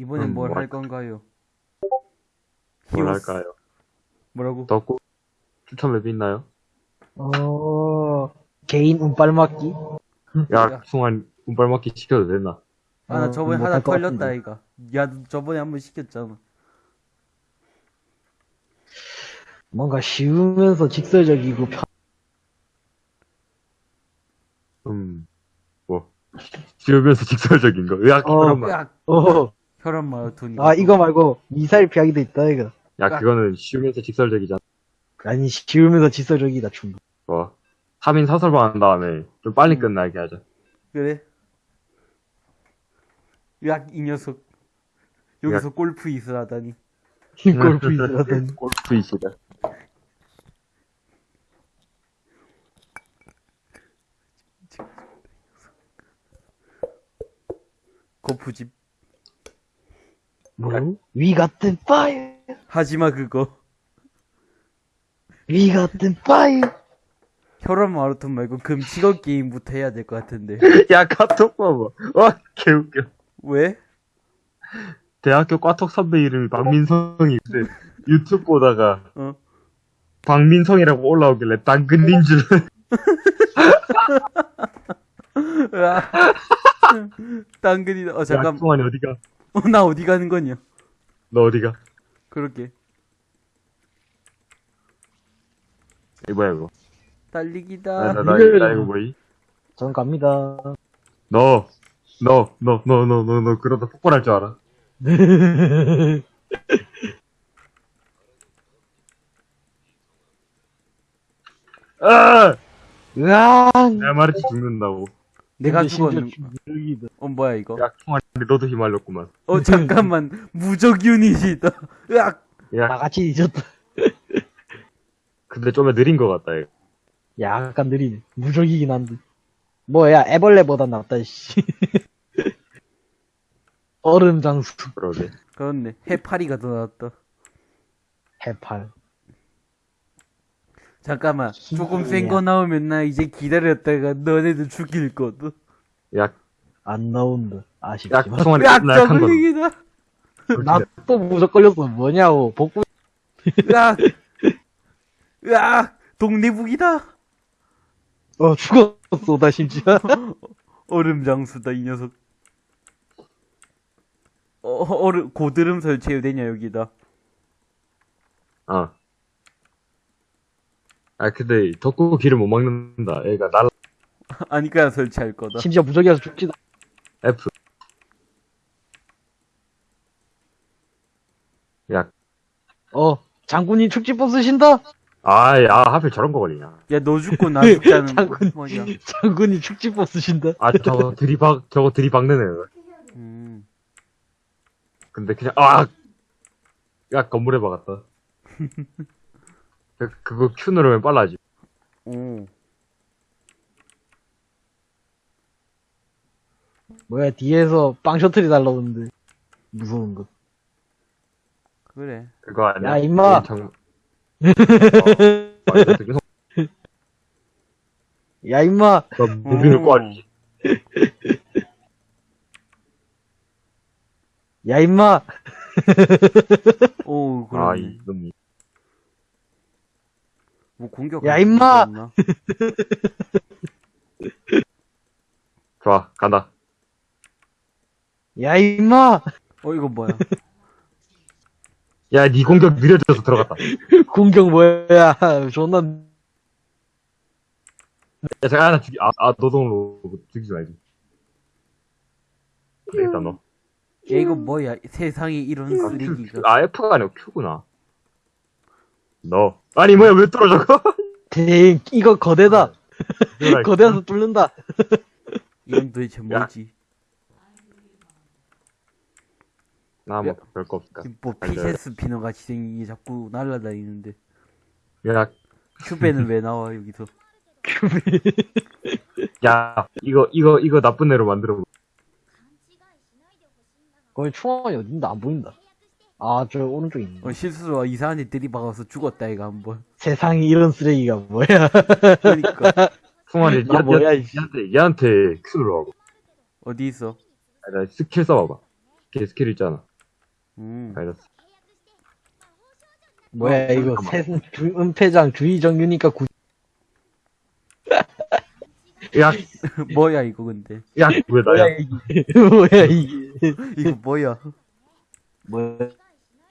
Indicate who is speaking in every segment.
Speaker 1: 이번엔
Speaker 2: 음, 뭘뭐
Speaker 1: 할? 건가요?
Speaker 2: 뭘
Speaker 1: 히오스.
Speaker 2: 할까요?
Speaker 1: 뭐라고?
Speaker 2: 덕구 추천 맵 있나요?
Speaker 3: 어, 개인 운빨 맞기?
Speaker 2: 야,
Speaker 1: 야.
Speaker 2: 승환 운빨 맞기 시켜도 되나?
Speaker 1: 아, 나
Speaker 3: 어,
Speaker 1: 저번에
Speaker 3: 못할
Speaker 1: 하나
Speaker 3: 같은데.
Speaker 1: 이가. 야, 너 저번에 한 번 시켰잖아.
Speaker 3: 뭔가 쉬우면서 직설적이고 편,
Speaker 2: 음, 뭐. 지으면서 직설적인 거. 으악,
Speaker 3: 어.
Speaker 2: 그런 말.
Speaker 3: 어,
Speaker 1: 혈압 마라톤이.
Speaker 3: 아, 이거 말고 미사일 피하기도 있다, 이거.
Speaker 2: 야, 그거는 쉬우면서 직설적이잖아.
Speaker 3: 아니, 쉬우면서 직설적이다, 충분.
Speaker 2: 뭐. 3인 사설방 한 다음에 좀 빨리
Speaker 1: 음.
Speaker 2: 끝나게 하자.
Speaker 1: 그래? 으악, 이 녀석. 여기서 골프 이슬 하다니.
Speaker 3: 골프 있으라더니.
Speaker 2: 골프 이시다.
Speaker 1: 골프집.
Speaker 3: 뭐? We got the fire!
Speaker 1: 하지마, 그거.
Speaker 3: We got the fire!
Speaker 1: 혈압 마라톤 말고 금치거 게임부터 해야 될 것 같은데.
Speaker 2: 야, 카톡 봐봐. 와, 개웃겨.
Speaker 1: 왜?
Speaker 2: 대학교 과톡 선배 이름이 박민성이 근데 유튜브 보다가
Speaker 1: 어?
Speaker 2: 박민성이라고 올라오길래 당근인 줄.
Speaker 1: 으악. 당근이다. 어, 잠깐.
Speaker 2: 야, 승환이 어디가?
Speaker 1: 어, 나 어디 가는 거냐?
Speaker 2: 너 어디가?
Speaker 1: 그렇게.
Speaker 2: 이거 뭐야, 이거?
Speaker 1: 달리기다.
Speaker 2: 나, 나, 나, 나 이거 뭐이?
Speaker 3: 전 갑니다.
Speaker 2: 너, 너, 너, 너, 너, 너, 너, 그러다 폭발할 줄 알아. 아!
Speaker 3: 으앙!
Speaker 2: 내가 말했지 죽는다고.
Speaker 1: 내가 죽었는.
Speaker 3: 무적이다.
Speaker 1: 어, 뭐야, 이거?
Speaker 2: 야, 총알이 너도 휘말렸구만.
Speaker 1: 어, 잠깐만. 무적 유닛이다. 으악!
Speaker 2: 야,
Speaker 3: 나같이 잊었다.
Speaker 2: 근데 좀 느린 것 같다, 이거.
Speaker 3: 약간 느리네. 무적이긴 한데. 뭐야, 애벌레보다 낫다, 씨. 얼음 장수.
Speaker 2: 그러게.
Speaker 1: 그렇네. 해파리가 더 낫다.
Speaker 3: 해팔.
Speaker 1: 잠깐만. 조금
Speaker 3: 야.
Speaker 1: 센거 나오면 나 이제 기다렸다가 너네들 죽일 거든.
Speaker 2: 야,
Speaker 3: 안 나온다.
Speaker 2: 야,
Speaker 3: 아쉽지만.
Speaker 2: 총알이
Speaker 1: 으악!
Speaker 2: 나 약한 거.
Speaker 1: 저글링이다.
Speaker 3: 나또 무적 걸렸어. 뭐냐고. 복구.
Speaker 1: 으악! 으악! 독내북이다.
Speaker 3: 어, 죽었어, 나 심지어.
Speaker 1: 얼음 장수다, 이 녀석. 어, 얼음, 고드름 설치해도 되냐, 여기다.
Speaker 2: 어. 아, 근데 덕구 길을 못 막는다. 얘가 날
Speaker 1: 아니까 설치할 거다.
Speaker 3: 심지어 무적이어서 죽지도.
Speaker 2: F. 야,
Speaker 3: 어, 장군이 축지법 쓰신다?
Speaker 2: 아, 야, 하필 저런 거 걸리냐.
Speaker 1: 야, 너 죽고 나 죽자는 거
Speaker 3: 장군,
Speaker 1: 뭐냐.
Speaker 3: 장군이 축지법 쓰신다?
Speaker 2: 아, 저거 들이박, 저거 들이박는 애.
Speaker 1: 음.
Speaker 2: 근데 그냥, 아! 야, 건물에 박았다. 그, 그거 Q 누르면 빨라지.
Speaker 1: 오.
Speaker 3: 뭐야, 뒤에서 빵 셔틀이 날라오는데. 무서운 거.
Speaker 1: 그래.
Speaker 2: 그거 아니야?
Speaker 3: 야, 임마!
Speaker 2: 정... 어,
Speaker 3: 야, 임마!
Speaker 2: 너 무기를
Speaker 1: 음.
Speaker 2: 꽈지.
Speaker 3: 야, 임마!
Speaker 1: 오,
Speaker 2: 아,
Speaker 1: 그러네.
Speaker 2: 이놈이.
Speaker 1: 뭐 공격.
Speaker 3: 야, 임마!
Speaker 2: 좋아, 간다.
Speaker 3: 야, 임마!
Speaker 1: 어, 이거 뭐야?
Speaker 2: 야, 니 공격 느려져서 들어갔다.
Speaker 3: 공격 뭐야. 존나,
Speaker 2: 야, 잠깐, 하나 죽이, 아, 아, 노동으로 죽이지 말지. 일단 너.
Speaker 1: 야, 이거 뭐야? 세상에 이런
Speaker 2: 아,
Speaker 1: 쓰레기가.
Speaker 2: 아, F가 아니고 Q구나. 너. 아니, 뭐야, 왜 뚫어, 저거?
Speaker 3: 댕, 이거 거대다.
Speaker 2: 들어가,
Speaker 3: 거대에서 뚫는다.
Speaker 1: 이건 도대체 뭐지?
Speaker 2: 나 뭐, 별거.
Speaker 1: 지금 뭐. 피세스 피너 같이 생긴 게 자꾸 날아다니는데.
Speaker 2: 야,
Speaker 1: 큐베는 왜 나와, 여기서?
Speaker 2: 야, 이거, 이거, 이거 나쁜 애로 만들어.
Speaker 3: 거기 충원이 어딘데? 안 보인다. 아, 저 오른쪽에 있네.
Speaker 1: 어, 실수로 이상한 애 들이박아서 죽었다, 이거 한 번.
Speaker 3: 세상에 이런 쓰레기가 뭐야.
Speaker 1: 그러니까.
Speaker 2: 풍환이,
Speaker 3: 아, 뭐야,
Speaker 2: 얘,
Speaker 3: 이씨.
Speaker 2: 얘한테, 얘한테 Q 눌러봐.
Speaker 1: 어디 있어?
Speaker 2: 아, 나 스킬 써봐봐. 걔 스킬 있잖아.
Speaker 1: 음.
Speaker 2: 알겠어.
Speaker 3: 뭐야,
Speaker 2: 어,
Speaker 3: 이거. 새, 주, 은폐장 주의정유니까 구,
Speaker 2: 약,
Speaker 1: 뭐야 이거 근데
Speaker 3: 뭐야,
Speaker 2: 약.
Speaker 3: 이게. 뭐야, 이게.
Speaker 1: 이거 뭐야
Speaker 3: 뭐야.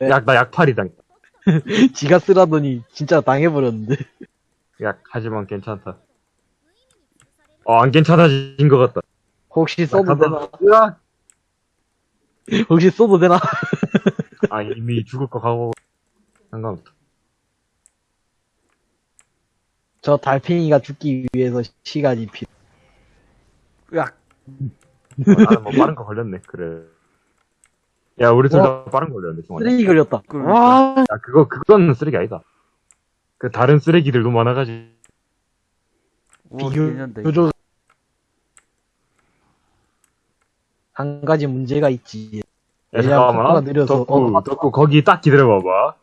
Speaker 2: 약, 나 약팔이 당했다.
Speaker 3: 지가 쓰라더니, 진짜 당해버렸는데.
Speaker 2: 약, 하지만 괜찮다. 어, 안 괜찮아진 것 같다.
Speaker 3: 혹시 써도 되나?
Speaker 2: 으악!
Speaker 3: 혹시 써도 되나?
Speaker 2: 아, 이미 죽을 거 가고, 상관없다.
Speaker 3: 저 달팽이가 죽기 위해서 시간이 필요.
Speaker 1: 으악
Speaker 2: 어, 나는 뭐 빠른 거 걸렸네, 그래. 야, 우리 둘 다 빠른 거 걸렸네, 정말.
Speaker 3: 쓰레기 걸렸다.
Speaker 1: 그러니까.
Speaker 3: 와,
Speaker 2: 야, 그거, 그건 쓰레기 아니다. 그 다른 쓰레기들도 많아가지고.
Speaker 3: 비교. 교조. 한 가지 문제가 있지.
Speaker 2: 야, 잠깐만.
Speaker 3: 느려서
Speaker 2: 덕구,
Speaker 3: 어,
Speaker 2: 덕구, 거기 딱 기다려봐봐.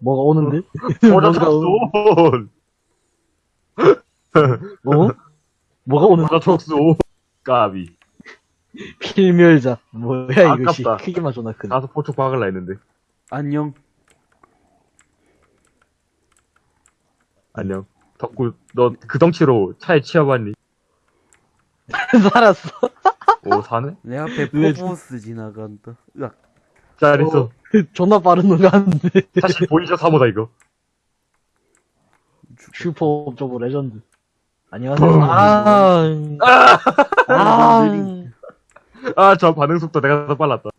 Speaker 3: 뭐가 오는데? 뭔가
Speaker 2: 촉수!
Speaker 3: 어? 뭐가 오는데?
Speaker 2: 보자, 촉수! 까비.
Speaker 3: 필멸자. 뭐야, 이거, 씨.
Speaker 2: 아깝다.
Speaker 3: 크기만 존나 크네.
Speaker 2: 가서 포촉 박을라 했는데.
Speaker 1: 안녕
Speaker 2: 안녕. 덕구, 너 그 덩치로 차에 치여봤니?
Speaker 3: 살았어.
Speaker 2: 오, 사네?
Speaker 1: 내 앞에
Speaker 3: 왜
Speaker 1: 포보스 지나간다 으악
Speaker 2: 잘했어.
Speaker 3: 존나 빠른 놈이 왔는데.
Speaker 2: 사실 보이죠, 사모다, 이거.
Speaker 3: 슈퍼 업저버 레전드. 안녕하세요. 아, 아,
Speaker 2: 아, 저 반응 속도 내가 더 빨랐다.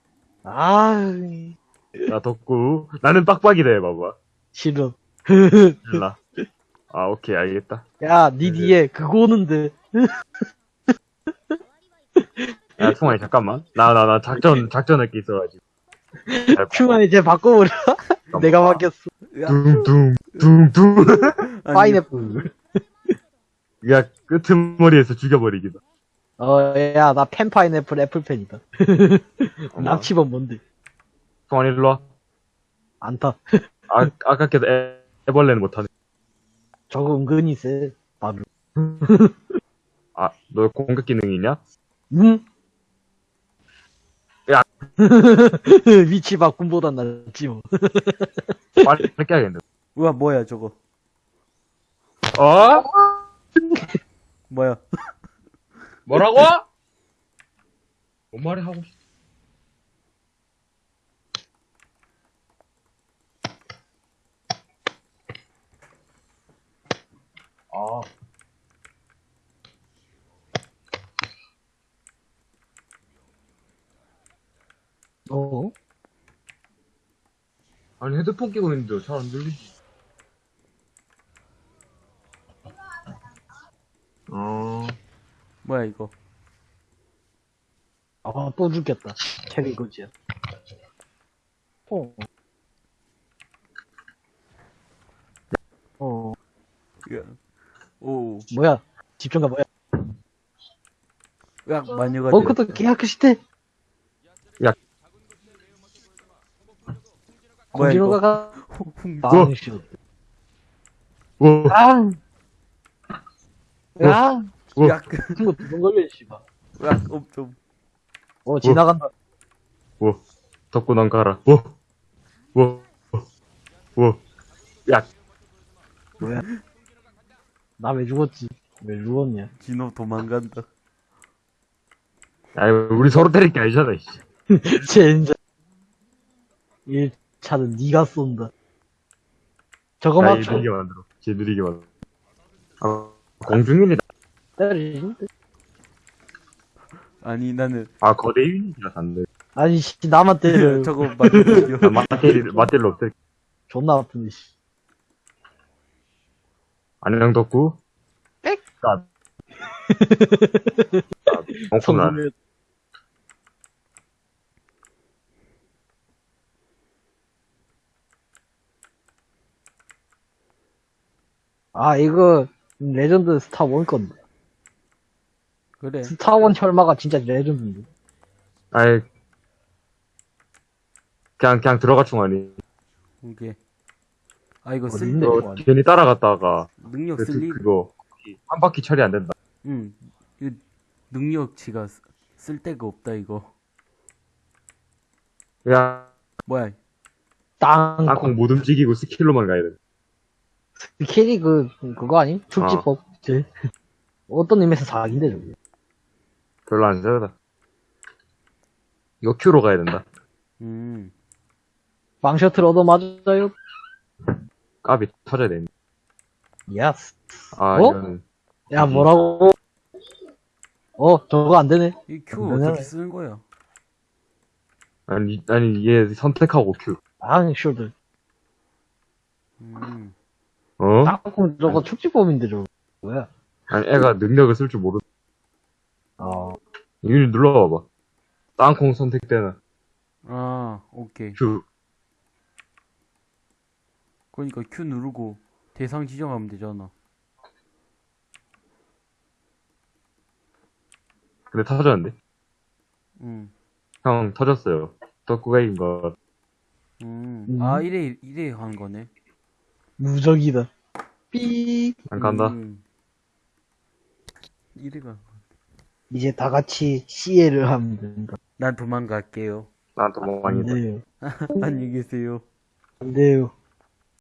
Speaker 3: 아,
Speaker 2: 야, 덕구. 나는 빡빡이다, 해봐봐.
Speaker 3: 싫어.
Speaker 2: 일라. 아, 오케이, 알겠다.
Speaker 3: 야, 니 뒤에 그거 오는데.
Speaker 2: 야, 충환이, 잠깐만. 나, 나, 나 작전, 작전할 게 있어가지고.
Speaker 3: 큐만이 쟤 바꿔버려. 내가 바뀌었어.
Speaker 2: 둥둥, 둥둥.
Speaker 3: 파인애플.
Speaker 2: 야, 끄트머리에서 죽여버리기다.
Speaker 3: 어, 야, 나 펜 파인애플 애플펜이다. 납치범 뭔데?
Speaker 2: 충환이 일로 와.
Speaker 3: 안 타.
Speaker 2: 아, 아깝게도 애, 애벌레는 못하네.
Speaker 3: 저거 은근히 세. 나도.
Speaker 2: 아, 너 공격 기능이 있냐?
Speaker 3: 응?
Speaker 2: 야.
Speaker 3: 위치 바꿈보단 낫지 뭐.
Speaker 2: 빨리 뺏겨야겠네.
Speaker 1: 우와 뭐야 저거
Speaker 2: 어?
Speaker 1: 뭐야
Speaker 2: 뭐라고? 뭔 말이 하고 싶어? 아,
Speaker 3: 어?
Speaker 2: 아니 헤드폰 끼고 있는데 잘 안 들리지.
Speaker 1: 뭐야 이거
Speaker 3: 아, 또 죽겠다. 캐리 거지야. 어. 어,
Speaker 1: 오
Speaker 3: 뭐야? 집중가 뭐야?
Speaker 1: 으악 마녀가
Speaker 3: 어, 그것도 계약 시대.
Speaker 1: 뭐야 이거
Speaker 3: 공지로가.
Speaker 2: 와,
Speaker 3: 아, 야,
Speaker 2: 어.
Speaker 1: 으악
Speaker 3: 친구 두번 걸려, 씨발.
Speaker 1: 으악 엄좀
Speaker 3: 어, 지나간다.
Speaker 2: 와, 덕구 난 가라. 와, 와, 와, 야,
Speaker 3: 뭐야? 나 왜 죽었지? 왜 죽었냐?
Speaker 1: 진호 도망간다
Speaker 2: 야, 우리 서로 때릴 게 아니잖아, 씨.
Speaker 3: 젠장. 1차는 니가 쏜다. 저거
Speaker 2: 야, 얘
Speaker 3: 맞춰.
Speaker 2: 느리게 만들어. 쟤 느리게 만들어. 아, 공중인이다.
Speaker 3: 때리는데?
Speaker 1: 아니 나는
Speaker 2: 아, 거대 유닛이라서 안 돼.
Speaker 3: 아니, 씨, 나만 때려.
Speaker 1: 저거 맞는
Speaker 2: 야, 맞대리, 맞대리 없을
Speaker 3: 존나 아픈데, 씨.
Speaker 2: 안녕, 덕구.
Speaker 3: 빽!
Speaker 2: 까. 엉큼나.
Speaker 3: 성공을- 아, 이거, 레전드 스타 원 건데.
Speaker 1: 그래
Speaker 3: 스타 원 혈마가 진짜 레전드인데.
Speaker 2: 아이. 그냥, 그냥 들어가, 충환이.
Speaker 1: 이게 아 이거 쓸
Speaker 3: 어딘데?
Speaker 2: 너
Speaker 3: 이거
Speaker 2: 괜히 따라갔다가,
Speaker 1: 능력
Speaker 2: 그,
Speaker 1: 쓸리
Speaker 2: 그거, 한 바퀴 처리 안 된다.
Speaker 1: 응 이 능력치가 쓰- 쓸 데가 없다 이거
Speaker 2: 야,
Speaker 1: 뭐야?
Speaker 3: 땅콩.
Speaker 2: 땅콩 못 움직이고 스킬로만 가야 돼.
Speaker 3: 스킬이 그, 그거 아니? 축지법. 제 어떤 의미에서 사기인데, 저거.
Speaker 2: 별로 안 세다. 이거 Q로 가야 된다.
Speaker 1: 음.
Speaker 3: 빵 셔틀 얻어 맞아요.
Speaker 2: 까비 터져야 돼.
Speaker 3: 예스.
Speaker 2: 아,
Speaker 3: 어?
Speaker 2: 이거는.
Speaker 3: 야, 뭐라고? 어, 저거 안 되네.
Speaker 1: 이 Q
Speaker 3: 그러면은-
Speaker 1: 어떻게 쓰는 거야?
Speaker 2: 아니, 아니, 얘 선택하고 Q.
Speaker 3: 아, 슈들.
Speaker 1: 음.
Speaker 2: 어?
Speaker 3: 땅콩 저거 축지법인데, 저거. 뭐야?
Speaker 2: 아니, 애가 능력을 쓸 줄 모르.
Speaker 3: 어,
Speaker 2: 이거 눌러봐봐. 땅콩 선택되나.
Speaker 1: 아, 오케이.
Speaker 2: Q.
Speaker 1: 그러니까 Q 누르고 대상 지정하면 되잖아.
Speaker 2: 근데 터졌는데?
Speaker 1: 음.
Speaker 2: 형, 터졌어요. 덕구가 이긴 거.
Speaker 1: 음.
Speaker 3: 음.
Speaker 1: 아, 이래, 이래 하는 거네.
Speaker 3: 무적이다. 삐.
Speaker 2: 안 간다.
Speaker 1: 음. 이래가.
Speaker 3: 이제 다 같이 CL을 하면 된다.
Speaker 1: 난 도망갈게요.
Speaker 2: 난.
Speaker 3: 안 돼요.
Speaker 1: 안녕히 계세요.
Speaker 3: 안 돼요.